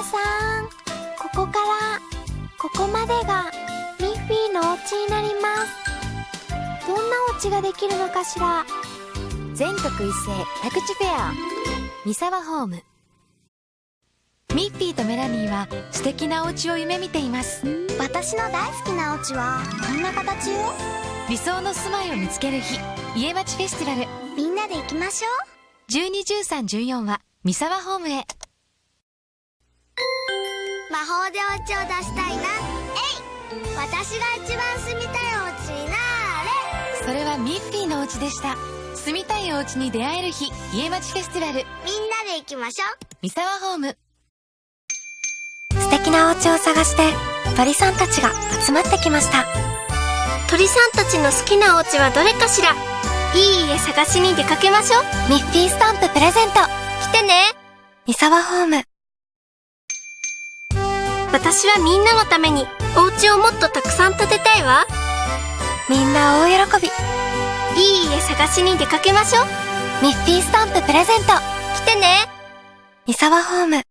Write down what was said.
皆さんここからここまでがミッフィーのお家になります。どんなお家ができるのかしら。全国一斉宅地フェア。三沢ホーム。ミッフィーとメラミーは素敵なお家を夢見ています。私の大好きなお家はこんな形よ。理想の住まいを見つける日。家町フェスティバル。みんなで行きましょう。121314は三沢ホームへ。魔法でお家を出したいな。えい。私が一番住みたいお家になーれ。それはミッフィーのお家でした。住みたいお家に出会える日家町フェスティバル。みんなで行きましょう。三沢ホーム。素敵なお家を探して鳥さんたちが集まってきました。鳥さんたちの好きなお家はどれかしら？いい家探しに出かけましょう。ミッフィースタンププレゼント。来てね。三沢ホーム私はみんなのためにお家をもっとたくさん建てたいわ。みんな大喜び。いい家探しに出かけましょう。ミッフィースタンププレゼント。来てね。三沢ホーム